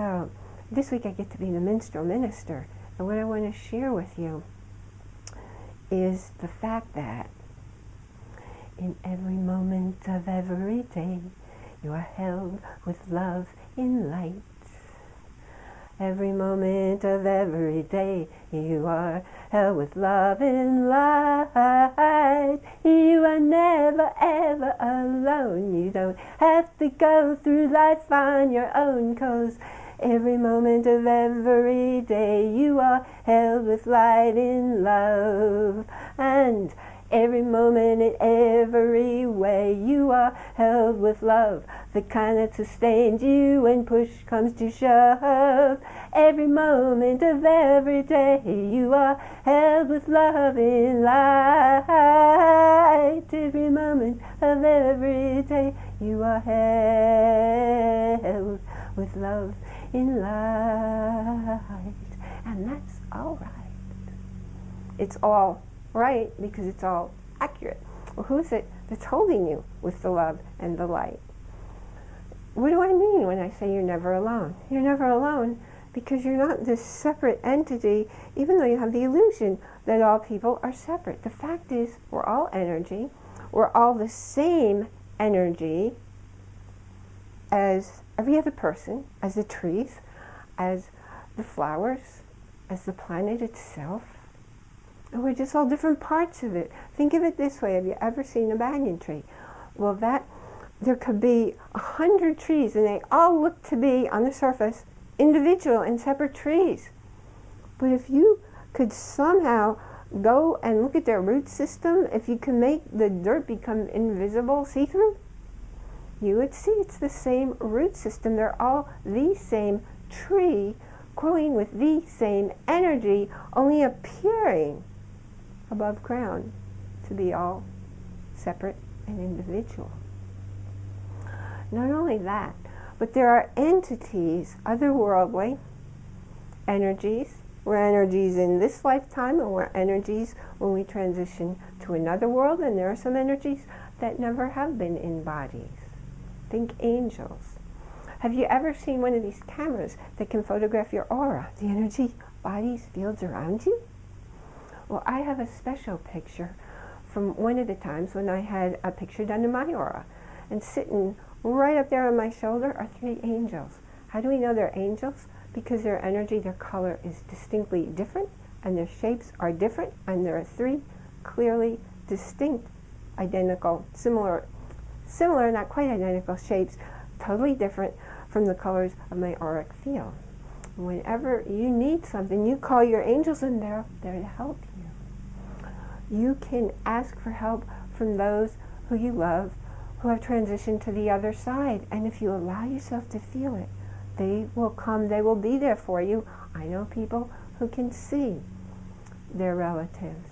So this week I get to be the minstrel minister. And what I want to share with you is the fact that in every moment of every day you are held with love in light. Every moment of every day you are held with love in light. You are never ever alone. You don't have to go through life on your own cause every moment of every day you are held with light in love. And Every moment in every way you are held with love, the kind that sustains you when push comes to shove. Every moment of every day you are held with love in light. Every moment of every day you are held with love in light. And that's all right. It's all right because it's all accurate. Well, who's it that's holding you with the love and the light? What do I mean when I say you're never alone? You're never alone because you're not this separate entity, even though you have the illusion that all people are separate. The fact is, we're all energy. We're all the same energy as every other person, as the trees, as the flowers, as the planet itself. And we're just all different parts of it. Think of it this way. Have you ever seen a banyan tree? Well, that there could be a hundred trees and they all look to be, on the surface, individual and separate trees. But if you could somehow go and look at their root system, if you can make the dirt become invisible, see-through, you would see it's the same root system. They're all the same tree growing with the same energy, only appearing above ground to be all separate and individual. Not only that, but there are entities, otherworldly energies. We're energies in this lifetime, and we're energies when we transition to another world, and there are some energies that never have been in bodies. Think angels. Have you ever seen one of these cameras that can photograph your aura, the energy, bodies, fields around you? Well, I have a special picture from one of the times when I had a picture done in my aura. And sitting right up there on my shoulder are three angels. How do we know they're angels? Because their energy, their color is distinctly different, and their shapes are different, and there are three clearly distinct, identical, similar, similar, not quite identical shapes, totally different from the colors of my auric field. Whenever you need something, you call your angels and they're there to help you you can ask for help from those who you love who have transitioned to the other side. And if you allow yourself to feel it, they will come, they will be there for you. I know people who can see their relatives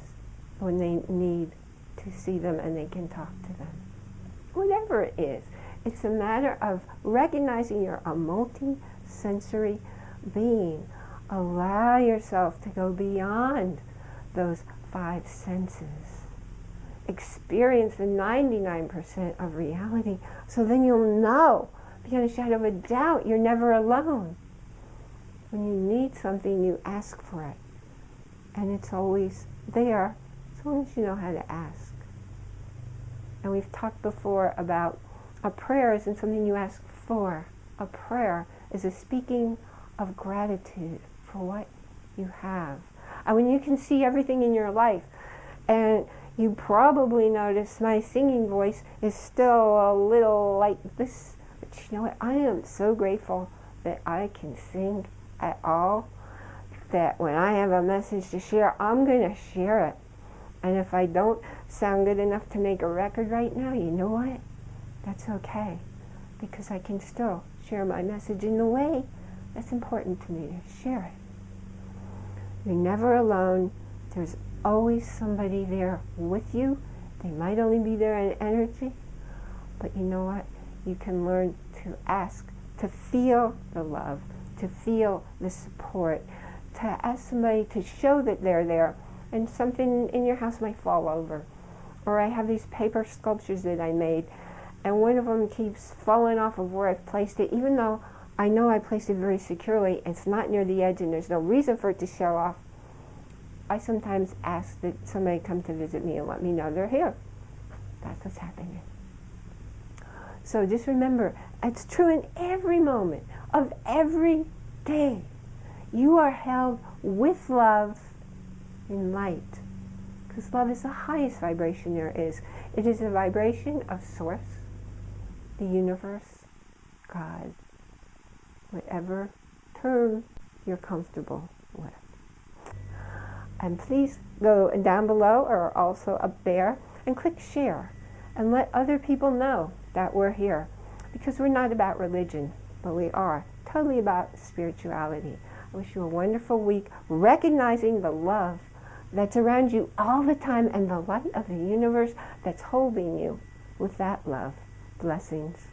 when they need to see them and they can talk to them. Whatever it is, it's a matter of recognizing you're a multi-sensory being. Allow yourself to go beyond those five senses. Experience the 99% of reality so then you'll know beyond a shadow of a doubt you're never alone. When you need something, you ask for it. And it's always there as long as you know how to ask. And we've talked before about a prayer isn't something you ask for. A prayer is a speaking of gratitude for what you have. And when you can see everything in your life, and you probably notice my singing voice is still a little like this, but you know what? I am so grateful that I can sing at all, that when I have a message to share, I'm going to share it. And if I don't sound good enough to make a record right now, you know what? That's okay. Because I can still share my message in the way that's important to me to share it. You're never alone. There's always somebody there with you. They might only be there in energy, but you know what? You can learn to ask, to feel the love, to feel the support, to ask somebody to show that they're there. And something in your house might fall over. Or I have these paper sculptures that I made, and one of them keeps falling off of where I've placed it, even though I know I placed it very securely. It's not near the edge and there's no reason for it to show off. I sometimes ask that somebody come to visit me and let me know they're here. That's what's happening. So just remember, it's true in every moment of every day. You are held with love in light. Because love is the highest vibration there is. It is a vibration of Source, the universe, God, whatever term you're comfortable with. And please go down below or also up there and click share and let other people know that we're here. Because we're not about religion, but we are totally about spirituality. I wish you a wonderful week, recognizing the love that's around you all the time and the light of the universe that's holding you with that love. Blessings.